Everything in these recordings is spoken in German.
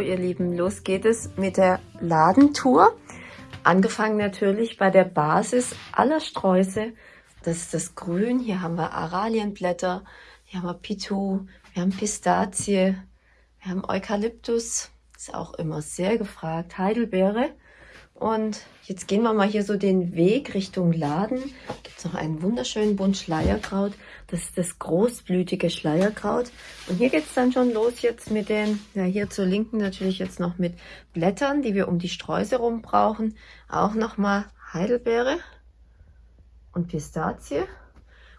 Ihr Lieben, los geht es mit der Ladentour. Angefangen natürlich bei der Basis aller Sträuße. Das ist das Grün. Hier haben wir Aralienblätter, hier haben wir Pitu, wir haben Pistazie, wir haben Eukalyptus, ist auch immer sehr gefragt, Heidelbeere. Und jetzt gehen wir mal hier so den Weg Richtung Laden. Gibt es noch einen wunderschönen Bund Schleierkraut. Das ist das großblütige Schleierkraut. Und hier geht es dann schon los jetzt mit den, ja hier zur Linken natürlich jetzt noch mit Blättern, die wir um die Sträuße rum brauchen. Auch nochmal Heidelbeere und Pistazie.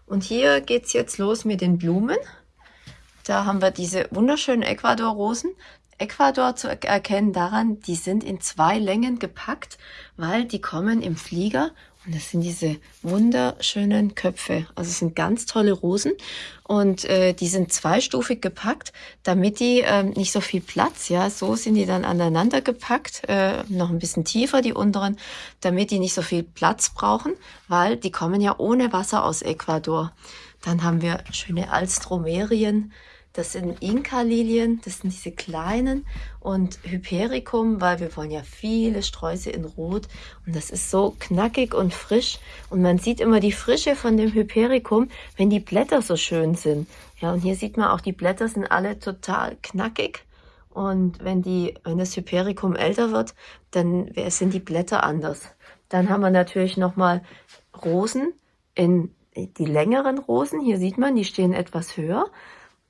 Und hier geht es jetzt los mit den Blumen. Da haben wir diese wunderschönen Ecuador-Rosen. Ecuador zu erkennen daran, die sind in zwei Längen gepackt, weil die kommen im Flieger und das sind diese wunderschönen Köpfe. Also es sind ganz tolle Rosen und äh, die sind zweistufig gepackt, damit die äh, nicht so viel Platz, ja, so sind die dann aneinander gepackt, äh, noch ein bisschen tiefer die unteren, damit die nicht so viel Platz brauchen, weil die kommen ja ohne Wasser aus Ecuador. Dann haben wir schöne Alstromerien, das sind Inka-Lilien, das sind diese kleinen und Hypericum, weil wir wollen ja viele Sträuße in Rot und das ist so knackig und frisch und man sieht immer die Frische von dem Hypericum, wenn die Blätter so schön sind. Ja, und hier sieht man auch, die Blätter sind alle total knackig und wenn, die, wenn das Hypericum älter wird, dann sind die Blätter anders. Dann haben wir natürlich nochmal Rosen in die längeren Rosen. Hier sieht man, die stehen etwas höher.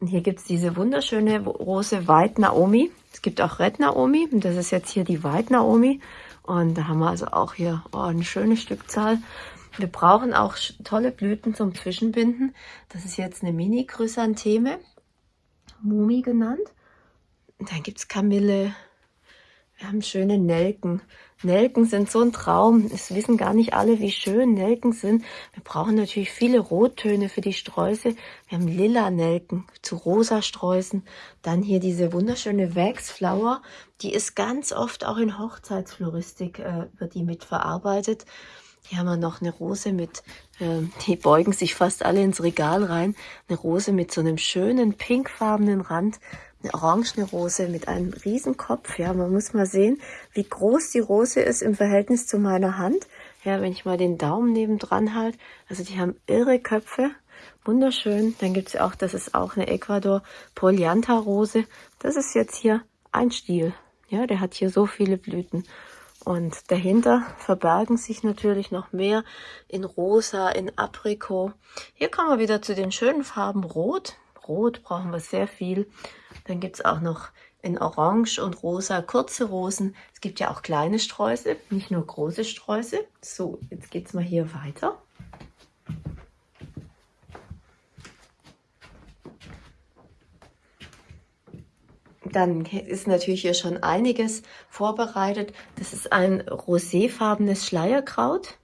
Und hier gibt es diese wunderschöne Rose White Naomi. Es gibt auch Red Naomi und das ist jetzt hier die White Naomi. Und da haben wir also auch hier oh, eine schöne Stückzahl. Wir brauchen auch tolle Blüten zum Zwischenbinden. Das ist jetzt eine Mini-Chrysantheme, Mumi genannt. Und dann gibt es Kamille. Wir haben schöne Nelken. Nelken sind so ein Traum. Es wissen gar nicht alle, wie schön Nelken sind. Wir brauchen natürlich viele Rottöne für die Sträuße. Wir haben lila Nelken zu rosa Sträußen. Dann hier diese wunderschöne Waxflower. Die ist ganz oft auch in Hochzeitsfloristik, äh, wird die mitverarbeitet. Hier haben wir noch eine Rose mit, äh, die beugen sich fast alle ins Regal rein. Eine Rose mit so einem schönen pinkfarbenen Rand eine orangene Rose mit einem Riesenkopf. Ja, man muss mal sehen, wie groß die Rose ist im Verhältnis zu meiner Hand. Ja, wenn ich mal den Daumen nebendran halte. Also die haben irre Köpfe. Wunderschön. Dann gibt es auch, das ist auch eine Ecuador Polianta Rose. Das ist jetzt hier ein Stiel. Ja, der hat hier so viele Blüten. Und dahinter verbergen sich natürlich noch mehr in Rosa, in Aprikot. Hier kommen wir wieder zu den schönen Farben Rot. Rot brauchen wir sehr viel. Dann gibt es auch noch in Orange und Rosa kurze Rosen. Es gibt ja auch kleine Sträuße, nicht nur große Sträuße. So, jetzt geht es mal hier weiter. Dann ist natürlich hier schon einiges vorbereitet. Das ist ein roséfarbenes Schleierkraut.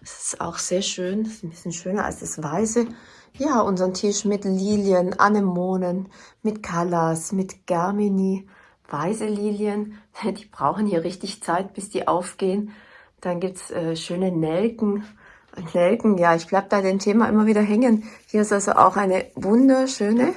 Das ist auch sehr schön. Das ist ein bisschen schöner als das weiße. Ja, unseren Tisch mit Lilien, Anemonen, mit Callas, mit Germini, weiße Lilien. Die brauchen hier richtig Zeit, bis die aufgehen. Dann gibt's äh, schöne Nelken. Nelken, ja, ich bleib bei dem Thema immer wieder hängen. Hier ist also auch eine wunderschöne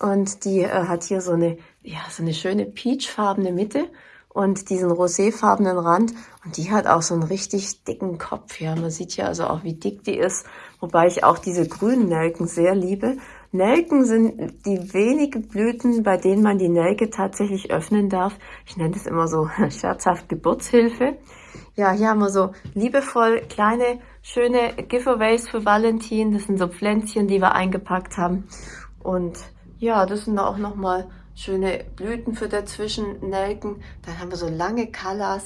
und die äh, hat hier so eine, ja, so eine schöne peachfarbene Mitte und diesen roséfarbenen Rand. Und die hat auch so einen richtig dicken Kopf. Ja, man sieht ja also auch, wie dick die ist. Wobei ich auch diese grünen Nelken sehr liebe. Nelken sind die wenigen Blüten, bei denen man die Nelke tatsächlich öffnen darf. Ich nenne das immer so scherzhaft Geburtshilfe. Ja, hier haben wir so liebevoll kleine, schöne Giveaways für Valentin. Das sind so Pflänzchen, die wir eingepackt haben. Und ja, das sind auch nochmal schöne Blüten für dazwischen, Nelken. Dann haben wir so lange Callas.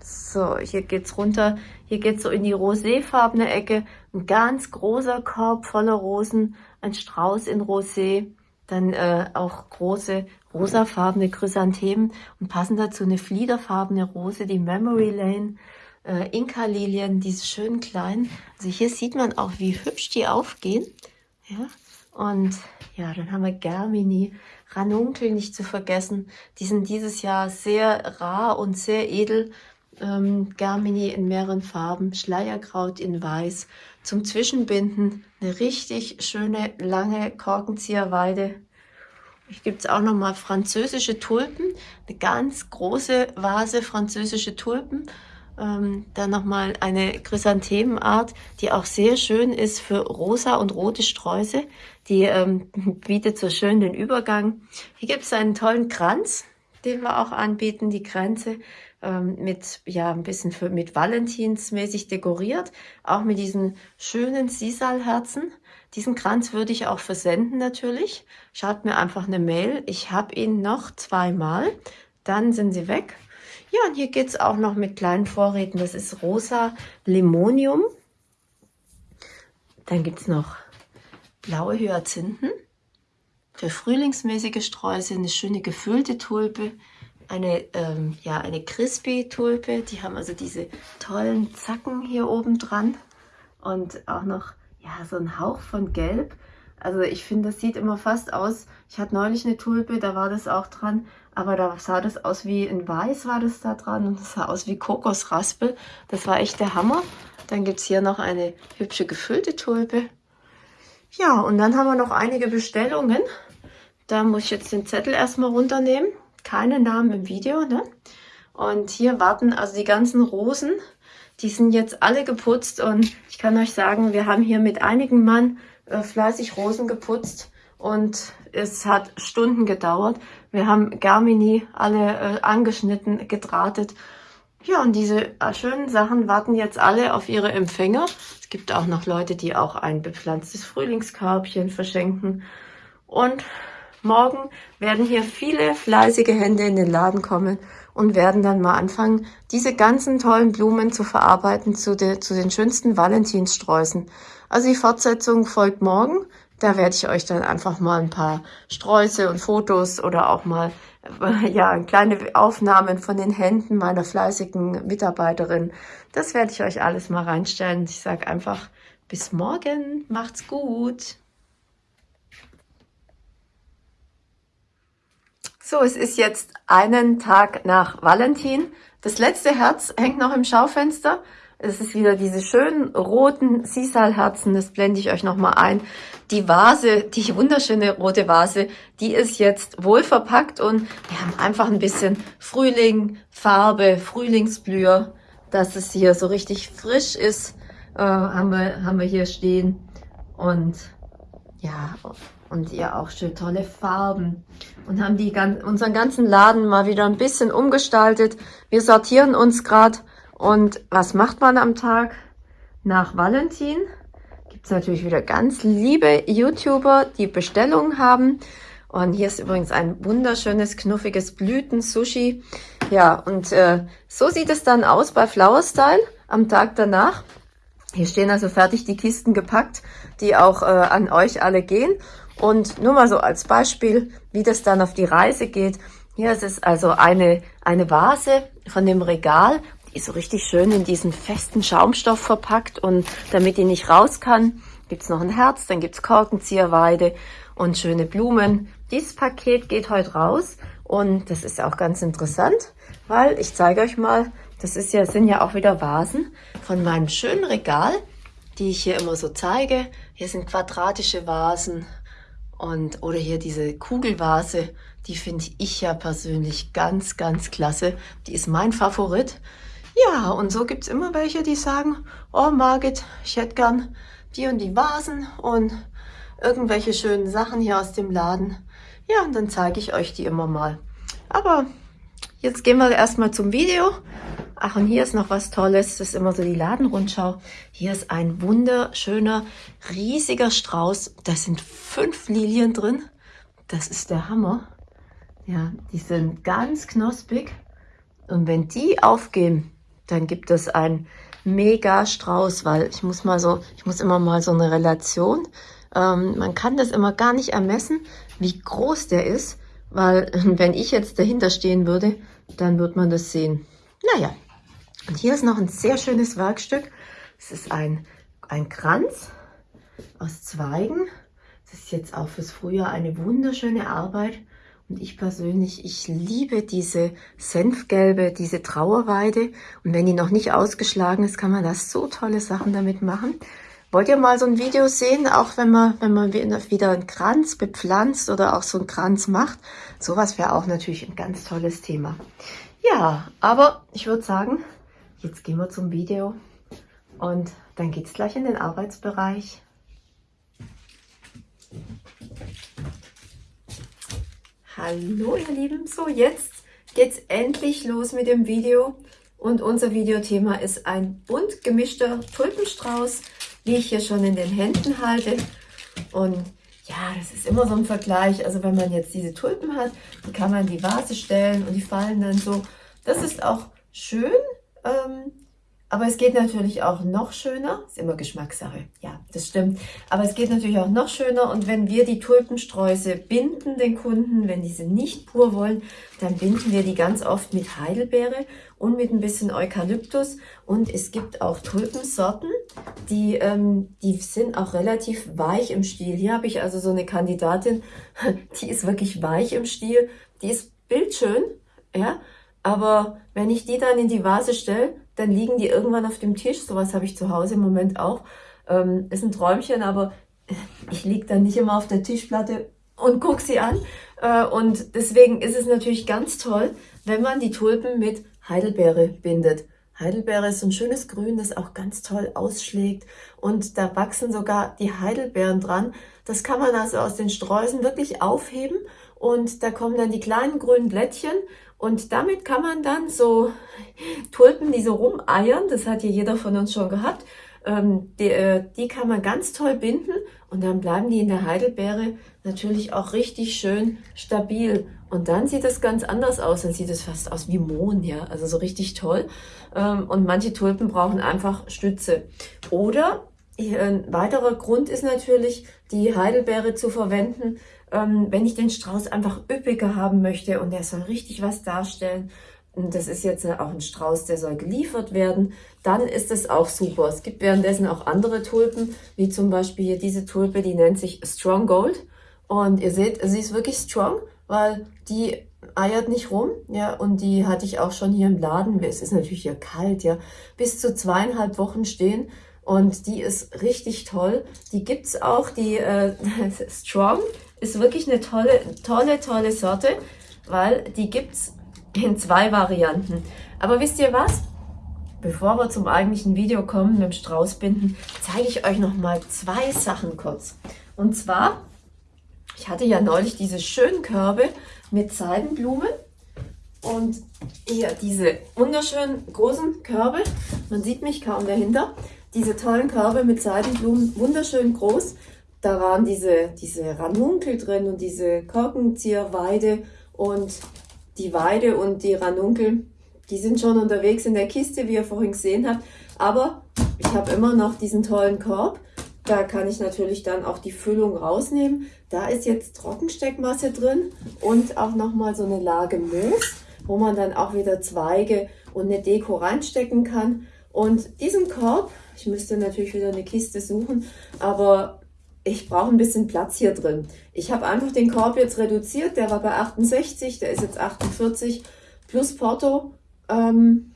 So, hier geht's runter. Hier geht's so in die roséfarbene Ecke. Ein ganz großer Korb voller Rosen, ein Strauß in Rosé. Dann äh, auch große rosafarbene Chrysanthemen und passend dazu eine fliederfarbene Rose, die Memory Lane. Äh, Inka-Lilien, diese schönen kleinen. Also hier sieht man auch, wie hübsch die aufgehen. Ja, und ja, dann haben wir Germini, Ranunkel nicht zu vergessen. Die sind dieses Jahr sehr rar und sehr edel. Ähm, Germini in mehreren Farben, Schleierkraut in weiß. Zum Zwischenbinden eine richtig schöne, lange Korkenzieherweide. Hier gibt es auch nochmal französische Tulpen, eine ganz große Vase französische Tulpen. Ähm, dann nochmal eine Chrysanthemenart, die auch sehr schön ist für rosa und rote Sträuße. Die ähm, bietet so schön den Übergang. Hier gibt es einen tollen Kranz, den wir auch anbieten, die Kränze ähm, mit ja ein bisschen für, mit Valentinsmäßig dekoriert, auch mit diesen schönen Sisalherzen. Diesen Kranz würde ich auch versenden natürlich. Schaut mir einfach eine Mail. Ich habe ihn noch zweimal. Dann sind sie weg. Ja, und hier geht es auch noch mit kleinen Vorräten. Das ist rosa Limonium. Dann gibt es noch blaue Hyazinthen. Für frühlingsmäßige Sträuße eine schöne gefüllte Tulpe. Eine, ähm, ja, eine Crispy-Tulpe. Die haben also diese tollen Zacken hier oben dran. Und auch noch ja, so ein Hauch von Gelb. Also ich finde, das sieht immer fast aus. Ich hatte neulich eine Tulpe, da war das auch dran. Aber da sah das aus wie in Weiß war das da dran und das sah aus wie Kokosraspel. Das war echt der Hammer. Dann gibt es hier noch eine hübsche gefüllte Tulpe. Ja, und dann haben wir noch einige Bestellungen. Da muss ich jetzt den Zettel erstmal runternehmen. Keine Namen im Video, ne? Und hier warten also die ganzen Rosen die sind jetzt alle geputzt und ich kann euch sagen, wir haben hier mit einigen Mann äh, fleißig Rosen geputzt und es hat Stunden gedauert. Wir haben Garmini alle äh, angeschnitten, gedrahtet. Ja, und diese äh, schönen Sachen warten jetzt alle auf ihre Empfänger. Es gibt auch noch Leute, die auch ein bepflanztes Frühlingskörbchen verschenken. Und morgen werden hier viele fleißige Hände in den Laden kommen und werden dann mal anfangen, diese ganzen tollen Blumen zu verarbeiten zu, de, zu den schönsten Valentinssträußen. Also die Fortsetzung folgt morgen. Da werde ich euch dann einfach mal ein paar Sträuße und Fotos oder auch mal ja, kleine Aufnahmen von den Händen meiner fleißigen Mitarbeiterin. Das werde ich euch alles mal reinstellen. Ich sage einfach bis morgen. Macht's gut. So, es ist jetzt einen Tag nach Valentin. Das letzte Herz hängt noch im Schaufenster. Es ist wieder diese schönen roten Sisal-Herzen, das blende ich euch nochmal ein. Die Vase, die wunderschöne rote Vase, die ist jetzt wohl verpackt und wir haben einfach ein bisschen Frühling, Farbe, Frühlingsblüher, dass es hier so richtig frisch ist, äh, haben, wir, haben wir hier stehen. Und ja, und ja auch schön tolle Farben und haben die unseren ganzen Laden mal wieder ein bisschen umgestaltet. Wir sortieren uns gerade und was macht man am Tag nach Valentin? Gibt es natürlich wieder ganz liebe YouTuber, die Bestellungen haben. Und hier ist übrigens ein wunderschönes, knuffiges Blüten-Sushi. Ja, und äh, so sieht es dann aus bei Flower Style am Tag danach. Hier stehen also fertig die Kisten gepackt, die auch äh, an euch alle gehen. Und nur mal so als Beispiel, wie das dann auf die Reise geht. Hier ist es also eine, eine Vase von dem Regal, die ist so richtig schön in diesen festen Schaumstoff verpackt und damit die nicht raus kann, gibt's noch ein Herz, dann gibt's Korkenzieherweide und schöne Blumen. Dieses Paket geht heute raus und das ist auch ganz interessant, weil ich zeige euch mal, das ist ja, sind ja auch wieder Vasen von meinem schönen Regal, die ich hier immer so zeige. Hier sind quadratische Vasen, und, oder hier diese Kugelvase, die finde ich ja persönlich ganz, ganz klasse. Die ist mein Favorit. Ja, und so gibt's immer welche, die sagen, oh Margit, ich hätte gern die und die Vasen und irgendwelche schönen Sachen hier aus dem Laden. Ja, und dann zeige ich euch die immer mal. Aber jetzt gehen wir erstmal zum Video. Ach, und hier ist noch was Tolles. Das ist immer so die Ladenrundschau. Hier ist ein wunderschöner, riesiger Strauß. Da sind fünf Lilien drin. Das ist der Hammer. Ja, die sind ganz knospig. Und wenn die aufgehen, dann gibt es ein mega Strauß, weil ich muss mal so, ich muss immer mal so eine Relation. Ähm, man kann das immer gar nicht ermessen, wie groß der ist, weil wenn ich jetzt dahinter stehen würde, dann wird man das sehen. Naja, und hier ist noch ein sehr schönes Werkstück. Es ist ein, ein Kranz aus Zweigen. Das ist jetzt auch fürs Frühjahr eine wunderschöne Arbeit. Und ich persönlich, ich liebe diese Senfgelbe, diese Trauerweide. Und wenn die noch nicht ausgeschlagen ist, kann man da so tolle Sachen damit machen. Wollt ihr mal so ein Video sehen, auch wenn man, wenn man wieder einen Kranz bepflanzt oder auch so einen Kranz macht? Sowas wäre auch natürlich ein ganz tolles Thema. Ja, aber ich würde sagen, jetzt gehen wir zum Video und dann geht es gleich in den Arbeitsbereich. Hallo ihr Lieben, so jetzt geht's endlich los mit dem Video. Und unser Videothema ist ein bunt gemischter Tulpenstrauß, wie ich hier schon in den Händen halte. Und ja, das ist immer so ein Vergleich, also wenn man jetzt diese Tulpen hat, die kann man in die Vase stellen und die fallen dann so, das ist auch schön, ähm, aber es geht natürlich auch noch schöner, ist immer Geschmackssache, ja, das stimmt. Aber es geht natürlich auch noch schöner und wenn wir die Tulpensträuße binden, den Kunden, wenn diese nicht pur wollen, dann binden wir die ganz oft mit Heidelbeere und mit ein bisschen Eukalyptus. Und es gibt auch Tulpensorten, die, ähm, die sind auch relativ weich im Stiel. Hier habe ich also so eine Kandidatin, die ist wirklich weich im Stiel, die ist bildschön, ja, aber wenn ich die dann in die Vase stelle, dann liegen die irgendwann auf dem Tisch. Sowas habe ich zu Hause im Moment auch. Ähm, ist ein Träumchen, aber ich liege dann nicht immer auf der Tischplatte und gucke sie an. Äh, und deswegen ist es natürlich ganz toll, wenn man die Tulpen mit Heidelbeere bindet. Heidelbeere ist so ein schönes Grün, das auch ganz toll ausschlägt. Und da wachsen sogar die Heidelbeeren dran. Das kann man also aus den Sträußen wirklich aufheben. Und da kommen dann die kleinen grünen Blättchen. Und damit kann man dann so Tulpen, die so rumeiern, das hat ja jeder von uns schon gehabt, ähm, die, äh, die kann man ganz toll binden und dann bleiben die in der Heidelbeere natürlich auch richtig schön stabil. Und dann sieht es ganz anders aus, dann sieht es fast aus wie Mohn, ja, also so richtig toll. Ähm, und manche Tulpen brauchen einfach Stütze. Oder ein weiterer Grund ist natürlich, die Heidelbeere zu verwenden, ähm, wenn ich den Strauß einfach üppiger haben möchte und der soll richtig was darstellen, und das ist jetzt auch ein Strauß, der soll geliefert werden, dann ist es auch super. Es gibt währenddessen auch andere Tulpen, wie zum Beispiel hier diese Tulpe, die nennt sich Strong Gold. Und ihr seht, sie ist wirklich strong, weil die eiert nicht rum, ja, und die hatte ich auch schon hier im Laden, es ist natürlich hier kalt, ja, bis zu zweieinhalb Wochen stehen und die ist richtig toll. Die gibt's auch, die äh, Strong ist wirklich eine tolle, tolle, tolle Sorte, weil die gibt's in zwei Varianten. Aber wisst ihr was? Bevor wir zum eigentlichen Video kommen mit dem Straußbinden, zeige ich euch noch mal zwei Sachen kurz. Und zwar, ich hatte ja neulich diese schönen Körbe mit Seidenblumen und hier diese wunderschönen großen Körbe. Man sieht mich kaum dahinter diese tollen Körbe mit Seidenblumen, wunderschön groß. Da waren diese, diese Ranunkel drin und diese Korkenzieherweide und die Weide und die Ranunkel, die sind schon unterwegs in der Kiste, wie ihr vorhin gesehen habt. Aber ich habe immer noch diesen tollen Korb. Da kann ich natürlich dann auch die Füllung rausnehmen. Da ist jetzt Trockensteckmasse drin und auch nochmal so eine Lage Moos, wo man dann auch wieder Zweige und eine Deko reinstecken kann. Und diesen Korb, ich müsste natürlich wieder eine Kiste suchen, aber ich brauche ein bisschen Platz hier drin. Ich habe einfach den Korb jetzt reduziert, der war bei 68, der ist jetzt 48 plus Porto. Ähm,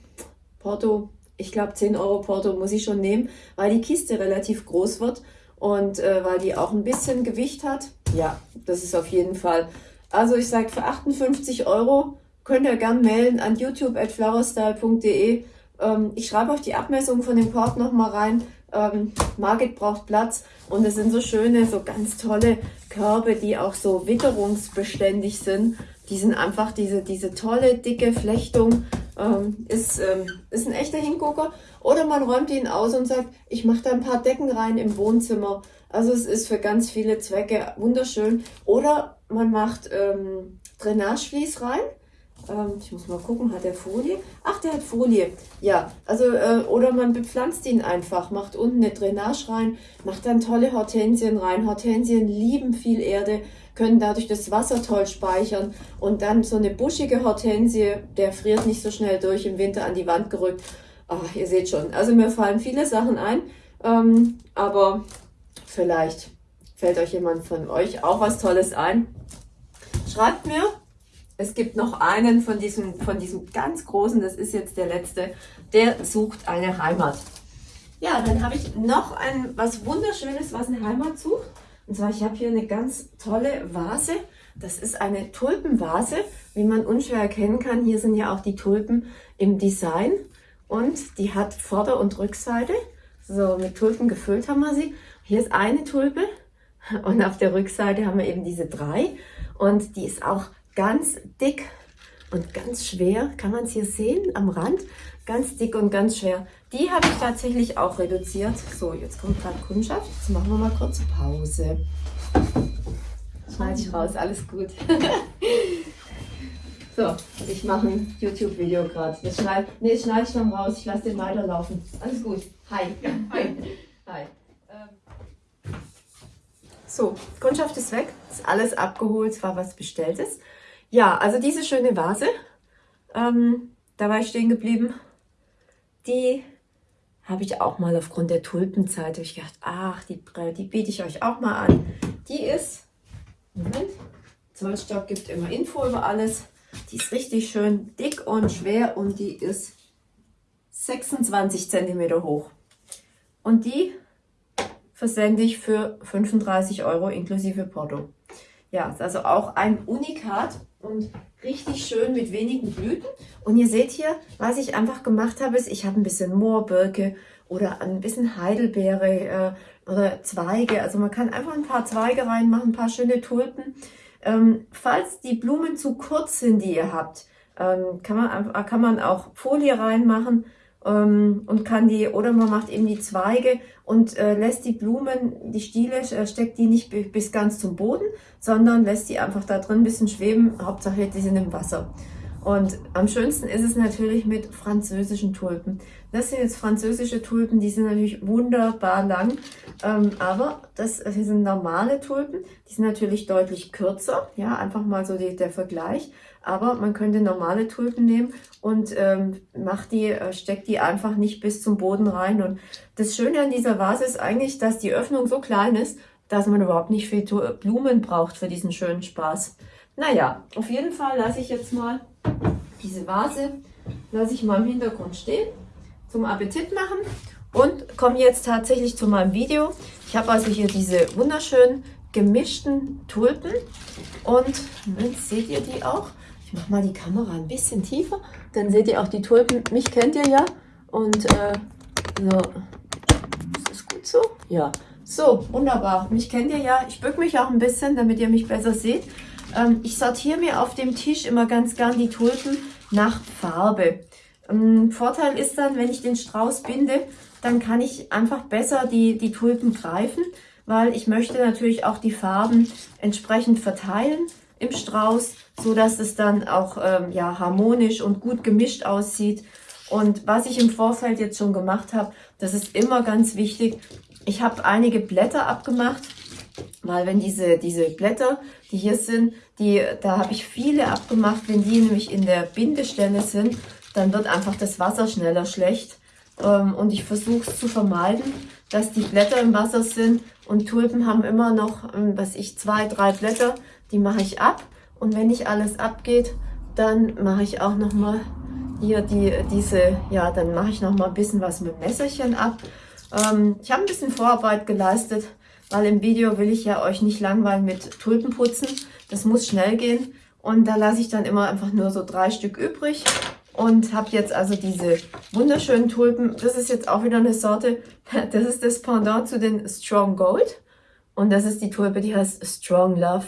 Porto, ich glaube 10 Euro Porto muss ich schon nehmen, weil die Kiste relativ groß wird und äh, weil die auch ein bisschen Gewicht hat. Ja, das ist auf jeden Fall. Also ich sage für 58 Euro könnt ihr gern mailen an youtube at flowerstyle.de ähm, ich schreibe euch die Abmessung von dem Korb nochmal rein. Ähm, Margit braucht Platz und es sind so schöne, so ganz tolle Körbe, die auch so witterungsbeständig sind. Die sind einfach diese, diese tolle, dicke Flechtung. Ähm, ist, ähm, ist ein echter Hingucker. Oder man räumt ihn aus und sagt, ich mache da ein paar Decken rein im Wohnzimmer. Also es ist für ganz viele Zwecke wunderschön. Oder man macht ähm, Drainagevlies rein ähm, ich muss mal gucken, hat der Folie? Ach, der hat Folie. Ja, also, äh, oder man bepflanzt ihn einfach, macht unten eine Drainage rein, macht dann tolle Hortensien rein. Hortensien lieben viel Erde, können dadurch das Wasser toll speichern und dann so eine buschige Hortensie, der friert nicht so schnell durch, im Winter an die Wand gerückt. Ach, ihr seht schon, also mir fallen viele Sachen ein, ähm, aber vielleicht fällt euch jemand von euch auch was Tolles ein. Schreibt mir, es gibt noch einen von diesem, von diesem ganz großen, das ist jetzt der letzte, der sucht eine Heimat. Ja, dann habe ich noch ein was Wunderschönes, was eine Heimat sucht. Und zwar, ich habe hier eine ganz tolle Vase. Das ist eine Tulpenvase, wie man unschwer erkennen kann. Hier sind ja auch die Tulpen im Design. Und die hat Vorder- und Rückseite. So, mit Tulpen gefüllt haben wir sie. Hier ist eine Tulpe und auf der Rückseite haben wir eben diese drei. Und die ist auch ganz dick und ganz schwer. Kann man es hier sehen am Rand? Ganz dick und ganz schwer. Die habe ich tatsächlich auch reduziert. So, jetzt kommt gerade Kundschaft. Jetzt machen wir mal kurz Pause. Schneide ich raus, alles gut. so, ich mache ein YouTube-Video gerade. Das schneide nee, schneid ich dann raus. Ich lasse den weiterlaufen. Alles gut. Hi. Hi. Hi. Ähm. So, Kundschaft ist weg. Ist alles abgeholt. Es war was Bestelltes. Ja, also diese schöne Vase. Ähm, da war ich stehen geblieben. Die habe ich auch mal aufgrund der Tulpenzeit ich gedacht, ach, die, die biete ich euch auch mal an. Die ist, Moment, Zollstock gibt immer Info über alles. Die ist richtig schön dick und schwer und die ist 26 cm hoch. Und die versende ich für 35 Euro inklusive Porto. Ja, ist also auch ein Unikat und richtig schön mit wenigen Blüten. Und ihr seht hier, was ich einfach gemacht habe, ist, ich habe ein bisschen Moorbirke oder ein bisschen Heidelbeere äh, oder Zweige. Also man kann einfach ein paar Zweige reinmachen, ein paar schöne Tulpen. Ähm, falls die Blumen zu kurz sind, die ihr habt, ähm, kann, man, kann man auch Folie reinmachen ähm, und kann die, oder man macht eben die Zweige und äh, lässt die Blumen, die Stiele, äh, steckt die nicht bis ganz zum Boden, sondern lässt die einfach da drin ein bisschen schweben. Hauptsache, die sind im Wasser. Und am schönsten ist es natürlich mit französischen Tulpen. Das sind jetzt französische Tulpen, die sind natürlich wunderbar lang. Ähm, aber das, das sind normale Tulpen, die sind natürlich deutlich kürzer. Ja, einfach mal so die, der Vergleich. Aber man könnte normale Tulpen nehmen und ähm, macht die, äh, steckt die einfach nicht bis zum Boden rein. Und das Schöne an dieser Vase ist eigentlich, dass die Öffnung so klein ist, dass man überhaupt nicht viel Blumen braucht für diesen schönen Spaß. Naja, auf jeden Fall lasse ich jetzt mal diese Vase, lasse ich mal im Hintergrund stehen, zum Appetit machen und komme jetzt tatsächlich zu meinem Video. Ich habe also hier diese wunderschönen gemischten Tulpen und seht ihr die auch. Ich mache mal die Kamera ein bisschen tiefer, dann seht ihr auch die Tulpen. Mich kennt ihr ja und äh, so. Ist das gut so? Ja. So, wunderbar. Mich kennt ihr ja. Ich bücke mich auch ein bisschen, damit ihr mich besser seht. Ähm, ich sortiere mir auf dem Tisch immer ganz gern die Tulpen nach Farbe. Ähm, Vorteil ist dann, wenn ich den Strauß binde, dann kann ich einfach besser die, die Tulpen greifen, weil ich möchte natürlich auch die Farben entsprechend verteilen im Strauß, so dass es dann auch ähm, ja, harmonisch und gut gemischt aussieht. Und was ich im Vorfeld jetzt schon gemacht habe, das ist immer ganz wichtig. Ich habe einige Blätter abgemacht, weil wenn diese, diese Blätter, die hier sind, die, da habe ich viele abgemacht, wenn die nämlich in der Bindestelle sind, dann wird einfach das Wasser schneller schlecht. Ähm, und ich versuche es zu vermeiden, dass die Blätter im Wasser sind. Und Tulpen haben immer noch, ähm, was ich, zwei, drei Blätter, die mache ich ab. Und wenn nicht alles abgeht, dann mache ich auch noch mal hier die, diese, ja, dann mache ich noch mal ein bisschen was mit Messerchen ab. Ähm, ich habe ein bisschen Vorarbeit geleistet, weil im Video will ich ja euch nicht langweilen mit Tulpen putzen. Das muss schnell gehen. Und da lasse ich dann immer einfach nur so drei Stück übrig und habe jetzt also diese wunderschönen Tulpen. Das ist jetzt auch wieder eine Sorte, das ist das Pendant zu den Strong Gold. Und das ist die Tulpe, die heißt Strong Love.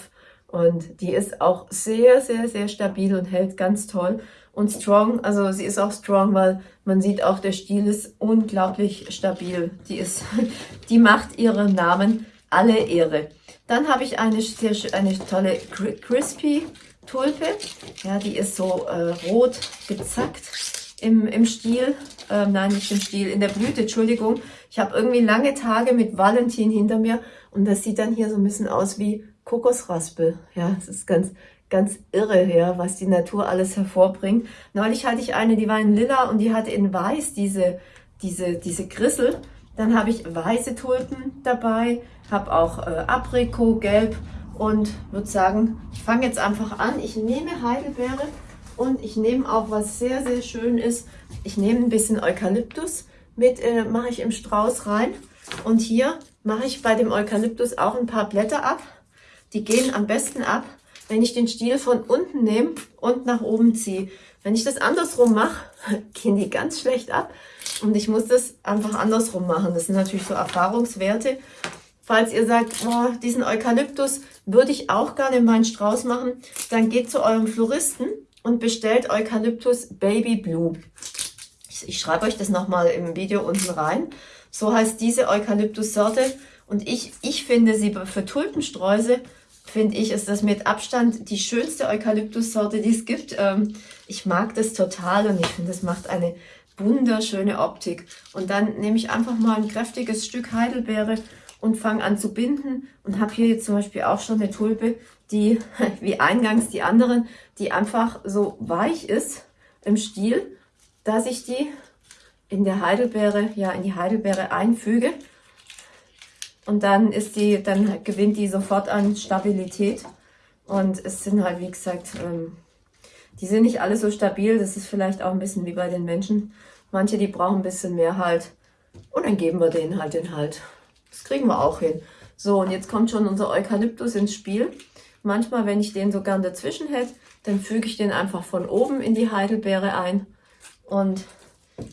Und die ist auch sehr, sehr, sehr stabil und hält ganz toll. Und strong, also sie ist auch strong, weil man sieht auch, der Stiel ist unglaublich stabil. Die ist, die macht ihren Namen alle Ehre. Dann habe ich eine, sehr, eine tolle Crispy Tulpe. Ja, die ist so äh, rot gezackt im, im Stiel. Ähm, nein, nicht im Stiel, in der Blüte, Entschuldigung. Ich habe irgendwie lange Tage mit Valentin hinter mir und das sieht dann hier so ein bisschen aus wie Kokosraspel. Ja, es ist ganz, ganz irre, ja, was die Natur alles hervorbringt. Neulich hatte ich eine, die war in lila und die hatte in weiß diese, diese, diese Grissel. Dann habe ich weiße Tulpen dabei, habe auch äh, Aprikot, Gelb und würde sagen, ich fange jetzt einfach an. Ich nehme Heidelbeere und ich nehme auch, was sehr, sehr schön ist, ich nehme ein bisschen Eukalyptus. mit äh, mache ich im Strauß rein. Und hier mache ich bei dem Eukalyptus auch ein paar Blätter ab. Die gehen am besten ab, wenn ich den Stiel von unten nehme und nach oben ziehe. Wenn ich das andersrum mache, gehen die ganz schlecht ab. Und ich muss das einfach andersrum machen. Das sind natürlich so Erfahrungswerte. Falls ihr sagt, oh, diesen Eukalyptus würde ich auch gerne in meinen Strauß machen, dann geht zu eurem Floristen und bestellt Eukalyptus Baby Blue. Ich, ich schreibe euch das nochmal im Video unten rein. So heißt diese Eukalyptus-Sorte. Und ich, ich finde sie für Tulpensträuße, finde ich, ist das mit Abstand die schönste Eukalyptus-Sorte, die es gibt. Ähm, ich mag das total und ich finde, das macht eine wunderschöne Optik. Und dann nehme ich einfach mal ein kräftiges Stück Heidelbeere und fange an zu binden und habe hier jetzt zum Beispiel auch schon eine Tulpe, die wie eingangs die anderen, die einfach so weich ist im Stiel, dass ich die in der Heidelbeere, ja in die Heidelbeere einfüge und dann ist die, dann gewinnt die sofort an Stabilität und es sind halt wie gesagt, ähm, die sind nicht alle so stabil, das ist vielleicht auch ein bisschen wie bei den Menschen. Manche, die brauchen ein bisschen mehr Halt und dann geben wir denen halt den Halt. Das kriegen wir auch hin. So, und jetzt kommt schon unser Eukalyptus ins Spiel. Manchmal, wenn ich den so gern dazwischen hätte, dann füge ich den einfach von oben in die Heidelbeere ein und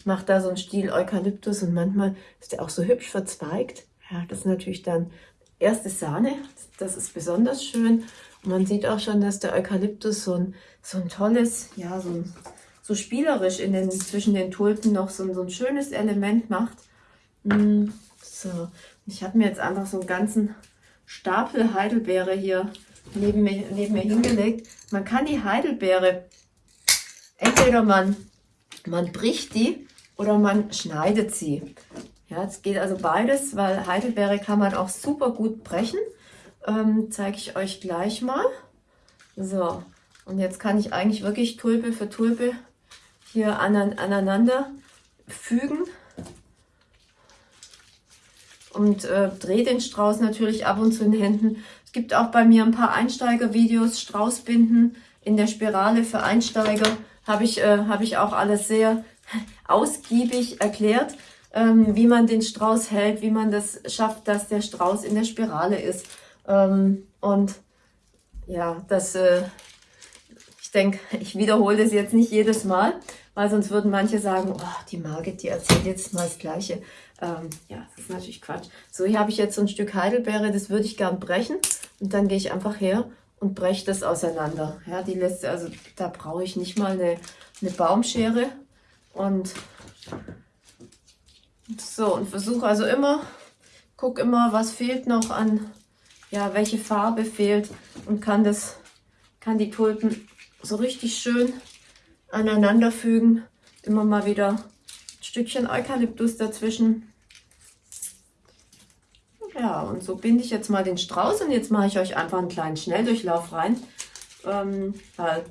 mache da so einen Stiel Eukalyptus und manchmal ist der auch so hübsch verzweigt. Ja, das ist natürlich dann erste Sahne, das ist besonders schön. Man sieht auch schon, dass der Eukalyptus so ein, so ein tolles, ja, so, ein, so spielerisch in den, zwischen den Tulpen noch so, so ein schönes Element macht. Mm, so, ich habe mir jetzt einfach so einen ganzen Stapel Heidelbeere hier neben mir, neben mir hingelegt. Man kann die Heidelbeere, entweder man, man bricht die oder man schneidet sie. Ja, es geht also beides, weil Heidelbeere kann man auch super gut brechen. Ähm, Zeige ich euch gleich mal. So, und jetzt kann ich eigentlich wirklich Tulpe für Tulpe hier aneinander fügen und äh, drehe den Strauß natürlich ab und zu in den Händen. Es gibt auch bei mir ein paar Einsteiger-Videos, Straußbinden in der Spirale für Einsteiger. Habe ich, äh, hab ich auch alles sehr ausgiebig erklärt, ähm, wie man den Strauß hält, wie man das schafft, dass der Strauß in der Spirale ist. Ähm, und ja, das, äh, ich denke, ich wiederhole das jetzt nicht jedes Mal, weil sonst würden manche sagen, oh, die Margit, die erzählt jetzt mal das Gleiche. Ähm, ja, das ist natürlich Quatsch. So, hier habe ich jetzt so ein Stück Heidelbeere, das würde ich gern brechen. Und dann gehe ich einfach her und breche das auseinander. Ja, die lässt, also da brauche ich nicht mal eine, eine Baumschere. Und so, und versuche also immer, guck immer, was fehlt noch an, ja, welche Farbe fehlt und kann das, kann die Tulpen so richtig schön aneinander fügen. Immer mal wieder ein Stückchen Eukalyptus dazwischen. Ja, und so binde ich jetzt mal den Strauß und jetzt mache ich euch einfach einen kleinen Schnelldurchlauf rein. Ähm, weil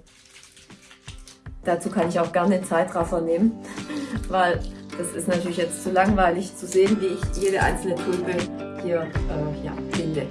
dazu kann ich auch gerne Zeitraffer nehmen, weil das ist natürlich jetzt zu langweilig zu sehen, wie ich jede einzelne Tulpe hier äh, ja, binde.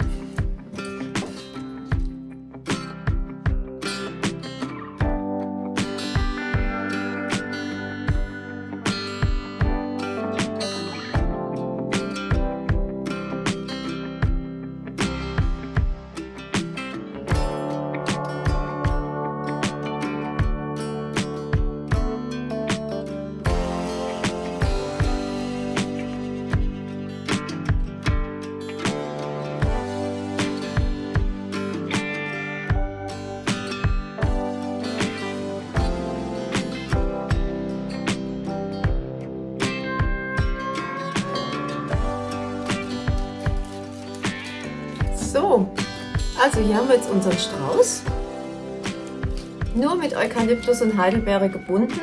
Hier haben wir jetzt unseren Strauß. Nur mit Eukalyptus und Heidelbeere gebunden.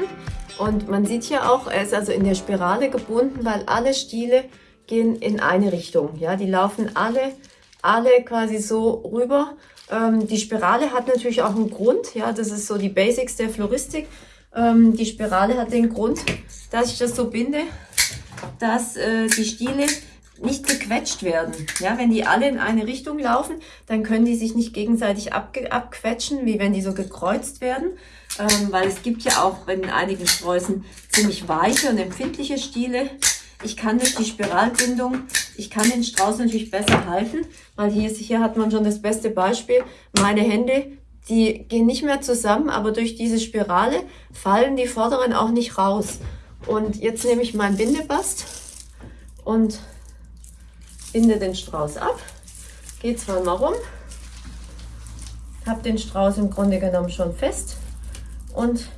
Und man sieht hier auch, er ist also in der Spirale gebunden, weil alle Stiele gehen in eine Richtung. Ja, die laufen alle, alle quasi so rüber. Ähm, die Spirale hat natürlich auch einen Grund. Ja, das ist so die Basics der Floristik. Ähm, die Spirale hat den Grund, dass ich das so binde, dass äh, die Stiele nicht gequetscht werden. Ja, wenn die alle in eine Richtung laufen, dann können die sich nicht gegenseitig abquetschen, wie wenn die so gekreuzt werden. Ähm, weil es gibt ja auch in einigen Sträußen ziemlich weiche und empfindliche Stiele. Ich kann durch die Spiralbindung, ich kann den Strauß natürlich besser halten, weil hier, hier hat man schon das beste Beispiel. Meine Hände, die gehen nicht mehr zusammen, aber durch diese Spirale fallen die vorderen auch nicht raus. Und jetzt nehme ich meinen Bindebast und binde den Strauß ab, gehe zweimal rum, habe den Strauß im Grunde genommen schon fest und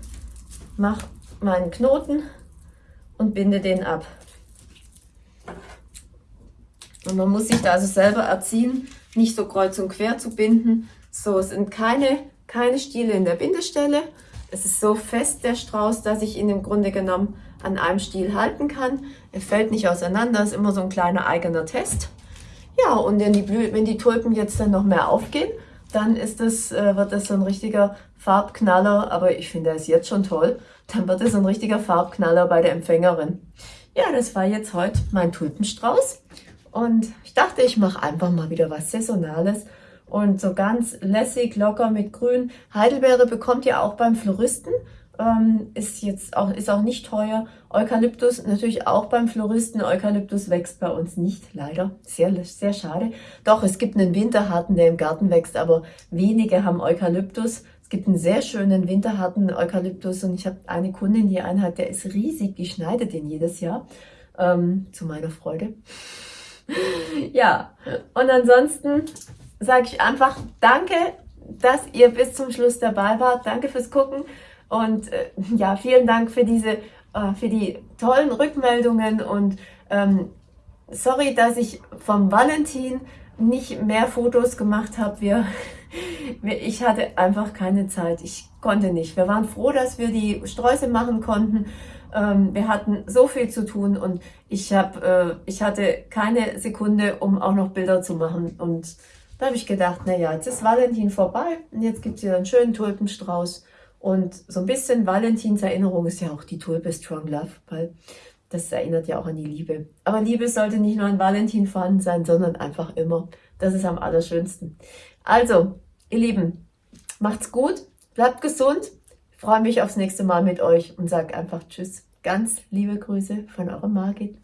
mache meinen Knoten und binde den ab. Und man muss sich da also selber erziehen, nicht so kreuz und quer zu binden. So, es sind keine, keine Stiele in der Bindestelle. Es ist so fest, der Strauß, dass ich ihn im Grunde genommen an einem Stiel halten kann. Er fällt nicht auseinander, ist immer so ein kleiner eigener Test. Ja, und wenn die, Blü wenn die Tulpen jetzt dann noch mehr aufgehen, dann ist das, äh, wird das so ein richtiger Farbknaller, aber ich finde, er ist jetzt schon toll, dann wird es ein richtiger Farbknaller bei der Empfängerin. Ja, das war jetzt heute mein Tulpenstrauß und ich dachte, ich mache einfach mal wieder was Saisonales und so ganz lässig, locker mit Grün. Heidelbeere bekommt ihr auch beim Floristen. Ähm, ist jetzt auch, ist auch nicht teuer. Eukalyptus natürlich auch beim Floristen. Eukalyptus wächst bei uns nicht, leider. Sehr, sehr schade. Doch, es gibt einen Winterharten, der im Garten wächst, aber wenige haben Eukalyptus. Es gibt einen sehr schönen winterharten Eukalyptus und ich habe eine Kundin, die einen hat, der ist riesig, die schneidet den jedes Jahr. Ähm, zu meiner Freude. ja, und ansonsten sage ich einfach Danke, dass ihr bis zum Schluss dabei wart. Danke fürs Gucken. Und äh, ja, vielen Dank für diese, äh, für die tollen Rückmeldungen und ähm, sorry, dass ich vom Valentin nicht mehr Fotos gemacht habe. Wir, wir, ich hatte einfach keine Zeit. Ich konnte nicht. Wir waren froh, dass wir die Sträuße machen konnten. Ähm, wir hatten so viel zu tun und ich, hab, äh, ich hatte keine Sekunde, um auch noch Bilder zu machen. Und da habe ich gedacht, naja, jetzt ist Valentin vorbei und jetzt gibt es hier einen schönen Tulpenstrauß. Und so ein bisschen Valentins Erinnerung ist ja auch die Tulpe Strong Love, weil das erinnert ja auch an die Liebe. Aber Liebe sollte nicht nur an Valentin vorhanden sein, sondern einfach immer. Das ist am allerschönsten. Also, ihr Lieben, macht's gut, bleibt gesund. Ich freue mich aufs nächste Mal mit euch und sage einfach Tschüss. Ganz liebe Grüße von eurer Margit.